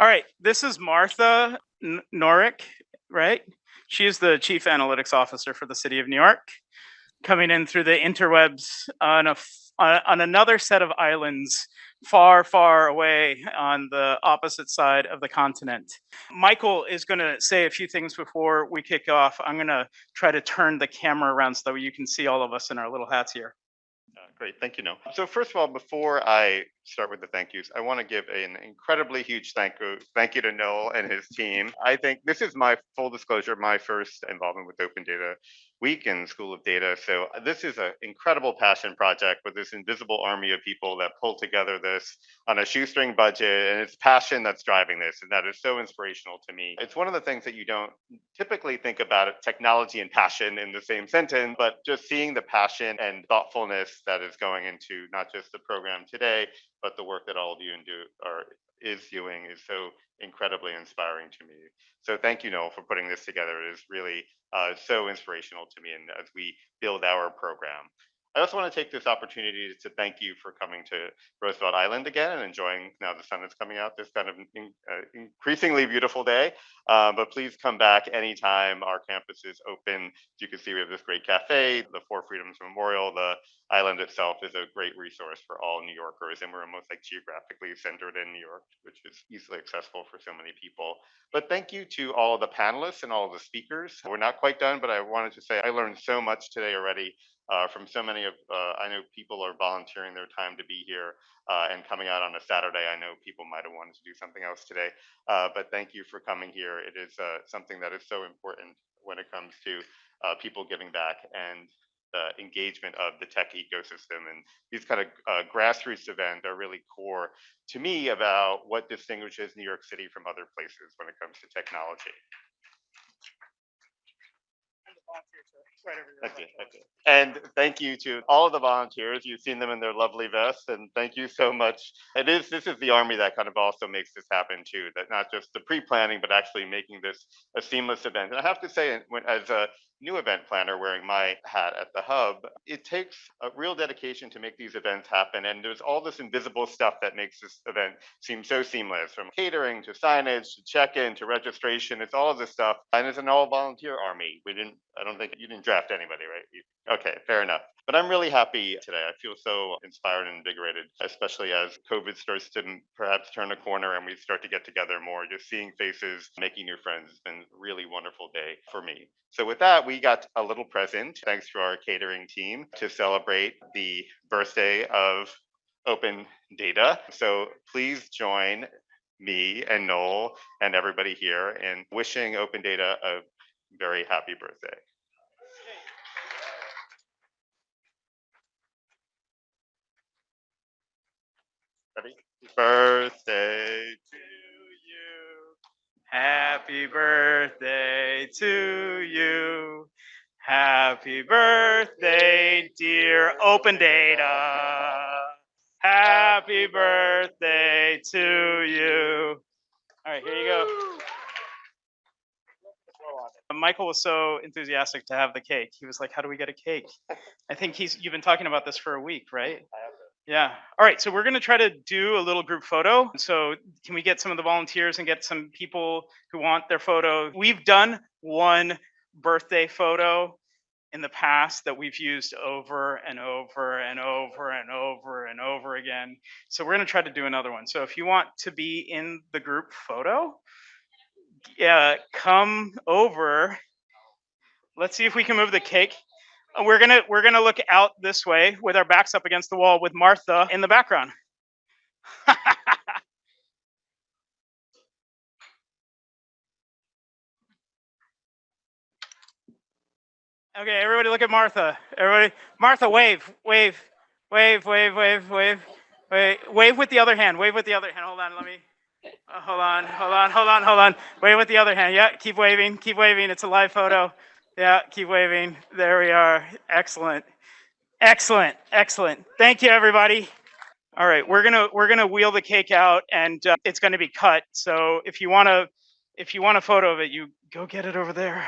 All right, this is Martha Norrick, right? She is the Chief Analytics Officer for the City of New York, coming in through the interwebs on a on uh, on another set of islands far, far away on the opposite side of the continent. Michael is going to say a few things before we kick off. I'm going to try to turn the camera around so that you can see all of us in our little hats here. Great, thank you, Noel. So first of all, before I start with the thank yous, I want to give an incredibly huge thank you, thank you to Noel and his team. I think this is my full disclosure, my first involvement with Open Data Week in School of Data. So uh, this is an incredible passion project with this invisible army of people that pull together this on a shoestring budget, and it's passion that's driving this, and that is so inspirational to me. It's one of the things that you don't typically think about technology and passion in the same sentence, but just seeing the passion and thoughtfulness that is going into not just the program today, but the work that all of you do are is doing is so incredibly inspiring to me. So thank you, Noel, for putting this together. It is really uh, so inspirational to me, and as we build our program. I also want to take this opportunity to thank you for coming to Roosevelt Island again and enjoying now the sun is coming out this kind of in, uh, increasingly beautiful day. Uh, but please come back anytime our campus is open. As you can see, we have this great cafe, the Four Freedoms Memorial. The island itself is a great resource for all New Yorkers, and we're almost like geographically centered in New York, which is easily accessible for so many people. But thank you to all of the panelists and all of the speakers. We're not quite done, but I wanted to say I learned so much today already uh, from so many of, uh, I know people are volunteering their time to be here uh, and coming out on a Saturday. I know people might have wanted to do something else today, uh, but thank you for coming here. It is uh, something that is so important when it comes to uh, people giving back and the engagement of the tech ecosystem. And these kind of grassroots events are really core to me about what distinguishes New York City from other places when it comes to technology. Okay, okay. And thank you to all of the volunteers. You've seen them in their lovely vests, and thank you so much. It is this is the army that kind of also makes this happen too. That not just the pre-planning, but actually making this a seamless event. And I have to say, when, as a new event planner wearing my hat at the hub, it takes a real dedication to make these events happen. And there's all this invisible stuff that makes this event seem so seamless from catering to signage to check in to registration. It's all of this stuff. And it's an all volunteer army. We didn't, I don't think you didn't draft anybody, right? Okay, fair enough. But I'm really happy today. I feel so inspired and invigorated, especially as COVID starts to perhaps turn a corner and we start to get together more. Just seeing faces, making new friends has been a really wonderful day for me. So with that, we got a little present thanks to our catering team to celebrate the birthday of open data. So please join me and Noel and everybody here in wishing open data a very happy birthday. Ready? Birthday to you. Happy birthday to you. Happy birthday, dear Open Data. Happy birthday to you. All right, here you go. Michael was so enthusiastic to have the cake. He was like, "How do we get a cake?" I think he's you've been talking about this for a week, right? Yeah. All right. So we're going to try to do a little group photo. So can we get some of the volunteers and get some people who want their photo? We've done one birthday photo in the past that we've used over and over and over and over and over again. So we're going to try to do another one. So if you want to be in the group photo, yeah, come over. Let's see if we can move the cake we're gonna we're gonna look out this way with our backs up against the wall with Martha in the background. okay, everybody look at Martha. Everybody Martha wave, wave, wave, wave, wave, wave. Wait, wave with the other hand. Wave with the other hand. Hold on, let me uh, hold on, hold on, hold on, hold on. Wave with the other hand. Yeah, keep waving, keep waving. It's a live photo. Yeah, keep waving. There we are. Excellent. Excellent. Excellent. Thank you everybody. All right, we're to we're to wheel the cake out and uh, it's to be cut. So if you want to if you want a photo of it, you go get it over there.